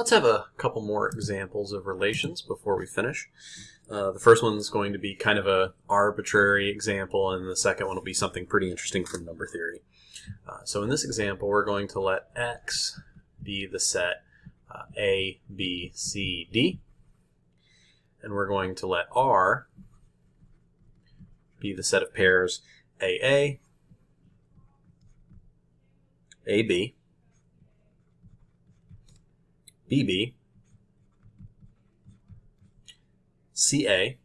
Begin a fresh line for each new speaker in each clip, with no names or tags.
Let's have a couple more examples of relations before we finish. Uh, the first one is going to be kind of a arbitrary example, and the second one will be something pretty interesting from number theory. Uh, so in this example, we're going to let x be the set uh, A, B, C, D, and we're going to let R be the set of pairs AA, AB, BB, CA,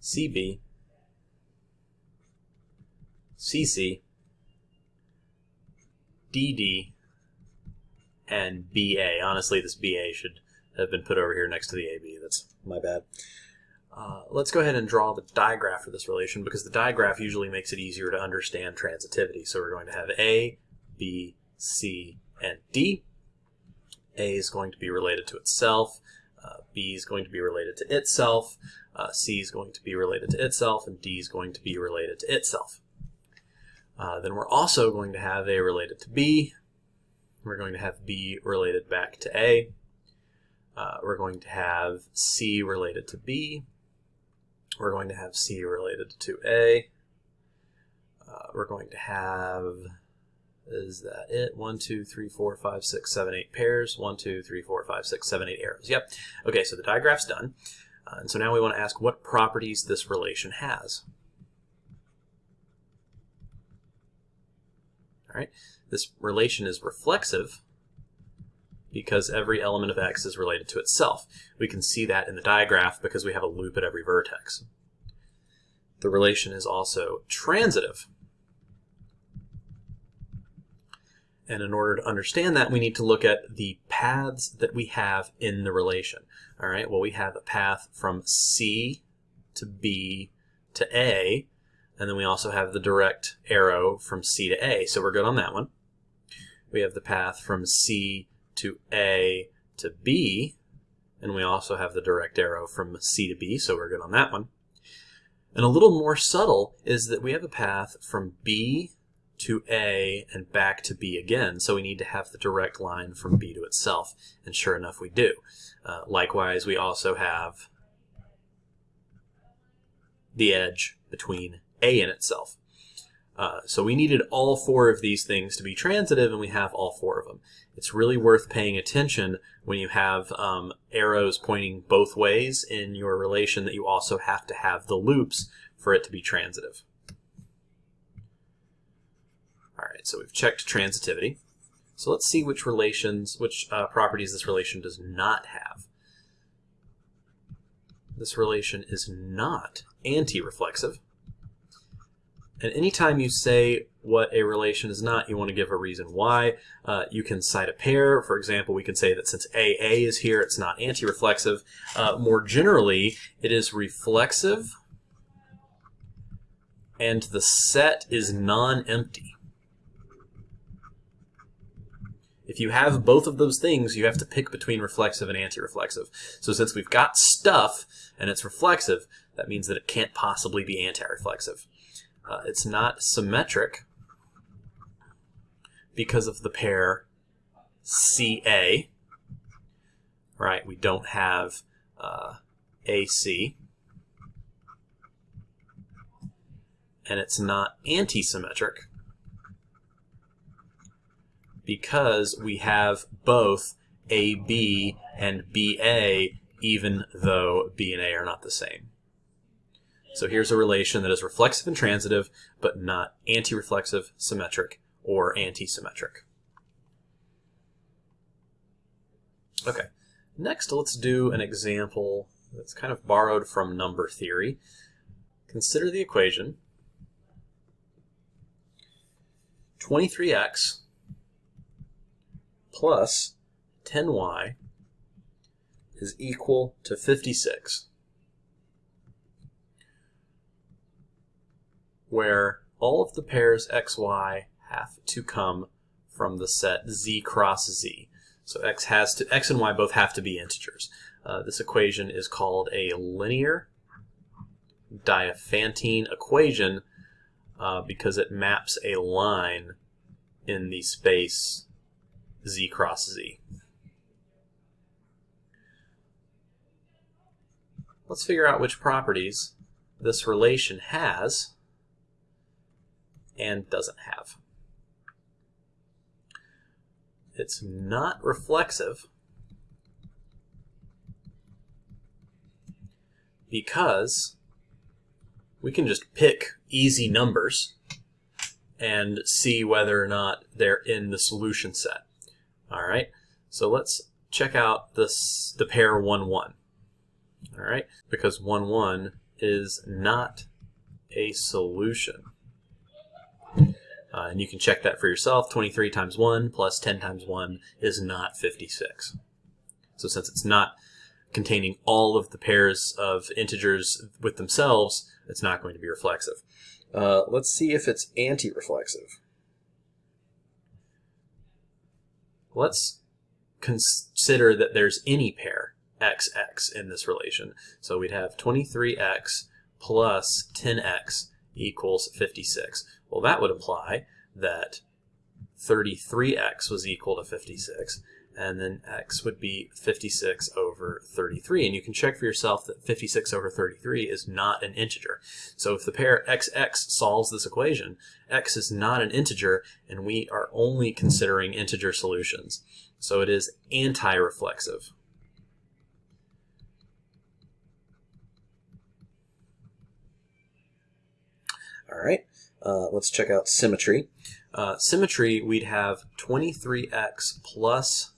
CB, CC, DD, and BA. Honestly, this BA should have been put over here next to the AB. That's my bad. Uh, let's go ahead and draw the digraph for this relation because the digraph usually makes it easier to understand transitivity. So we're going to have A, B, C, and D. A is going to be related to itself, uh, B is going to be related to itself, uh, C is going to be related to itself, and D is going to be related to itself. Uh, then we're also going to have A related to B. We're going to have B related back to A. Uh, we're going to have C related to B. We're going to have C related to A. Uh, we're going to have is that it? One, two, three, four, five, six, seven, eight pairs. One, two, three, four, five, six, seven, eight arrows. Yep. Okay, so the digraph's done. Uh, and so now we want to ask what properties this relation has. All right, this relation is reflexive because every element of x is related to itself. We can see that in the digraph because we have a loop at every vertex. The relation is also transitive And in order to understand that, we need to look at the paths that we have in the relation. All right, well, we have a path from C to B to A, and then we also have the direct arrow from C to A, so we're good on that one. We have the path from C to A to B, and we also have the direct arrow from C to B, so we're good on that one. And a little more subtle is that we have a path from B to A and back to B again. So we need to have the direct line from B to itself. And sure enough, we do. Uh, likewise, we also have the edge between A and itself. Uh, so we needed all four of these things to be transitive, and we have all four of them. It's really worth paying attention when you have um, arrows pointing both ways in your relation that you also have to have the loops for it to be transitive. All so we've checked transitivity. So let's see which relations, which uh, properties this relation does not have. This relation is not anti-reflexive. And anytime you say what a relation is not, you want to give a reason why. Uh, you can cite a pair. For example, we can say that since AA is here, it's not anti-reflexive. Uh, more generally, it is reflexive and the set is non-empty. If you have both of those things, you have to pick between reflexive and anti-reflexive. So since we've got stuff and it's reflexive, that means that it can't possibly be anti-reflexive. Uh, it's not symmetric because of the pair CA, right? We don't have uh, AC. And it's not anti-symmetric because we have both AB and BA even though B and A are not the same. So here's a relation that is reflexive and transitive, but not anti-reflexive, symmetric, or anti-symmetric. Okay, next let's do an example that's kind of borrowed from number theory. Consider the equation 23x plus 10y is equal to 56, where all of the pairs xy have to come from the set z cross z. So x has to x and y both have to be integers. Uh, this equation is called a linear Diophantine equation uh, because it maps a line in the space z cross z. Let's figure out which properties this relation has and doesn't have. It's not reflexive because we can just pick easy numbers and see whether or not they're in the solution set. All right, so let's check out this the pair 1, 1. All right, because 1, 1 is not a solution. Uh, and you can check that for yourself. 23 times 1 plus 10 times 1 is not 56. So since it's not containing all of the pairs of integers with themselves, it's not going to be reflexive. Uh, let's see if it's anti-reflexive. Let's consider that there's any pair xx in this relation. So we'd have 23x plus 10x equals 56. Well, that would imply that 33x was equal to 56, and then x would be 56 over 33. And you can check for yourself that 56 over 33 is not an integer. So if the pair xx solves this equation, x is not an integer, and we are only considering integer solutions. So it is anti-reflexive. All right, uh, let's check out symmetry. Uh, symmetry, we'd have 23x plus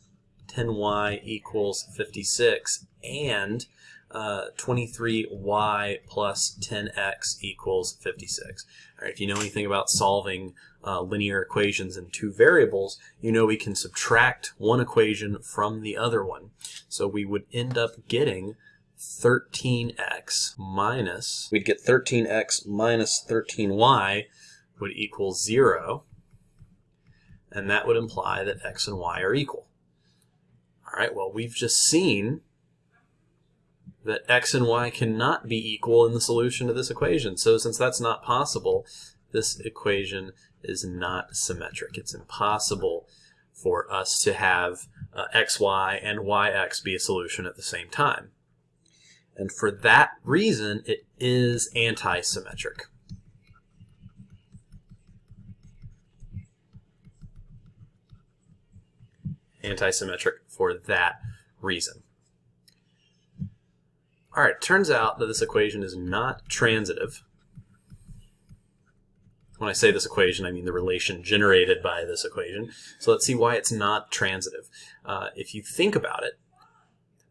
10y equals 56 and uh, 23y plus 10x equals 56. All right, if you know anything about solving uh, linear equations in two variables, you know we can subtract one equation from the other one. So we would end up getting 13x minus, we'd get 13x minus 13y would equal 0, and that would imply that x and y are equal. All right, well, we've just seen that x and y cannot be equal in the solution to this equation. So since that's not possible, this equation is not symmetric. It's impossible for us to have uh, xy and yx be a solution at the same time. And for that reason, it is anti-symmetric. Anti-symmetric for that reason. All right, turns out that this equation is not transitive. When I say this equation, I mean the relation generated by this equation. So let's see why it's not transitive. Uh, if you think about it,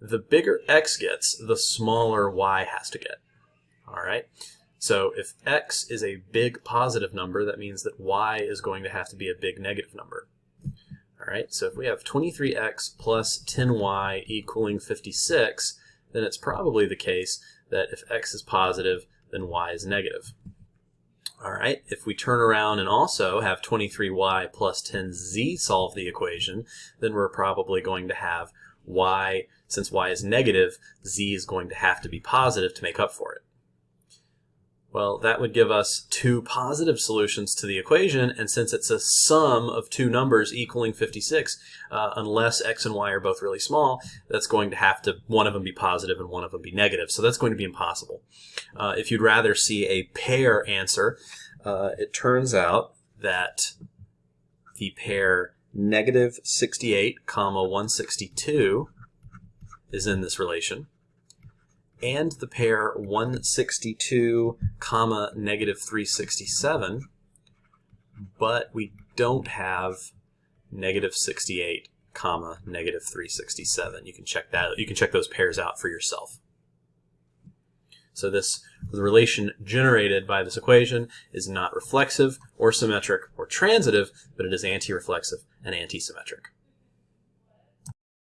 the bigger x gets, the smaller y has to get. All right. So if x is a big positive number, that means that y is going to have to be a big negative number. Right. So if we have 23x plus 10y equaling 56, then it's probably the case that if x is positive, then y is negative. All right, if we turn around and also have 23y plus 10z solve the equation, then we're probably going to have y, since y is negative, z is going to have to be positive to make up for it. Well, that would give us two positive solutions to the equation, and since it's a sum of two numbers equaling 56, uh, unless x and y are both really small, that's going to have to, one of them be positive and one of them be negative, so that's going to be impossible. Uh, if you'd rather see a pair answer, uh, it turns out that the pair negative 68 comma 162 is in this relation and the pair 162 comma negative 367 but we don't have negative 68 comma negative 367 you can check that you can check those pairs out for yourself so this the relation generated by this equation is not reflexive or symmetric or transitive, but it is anti-reflexive and anti-symmetric.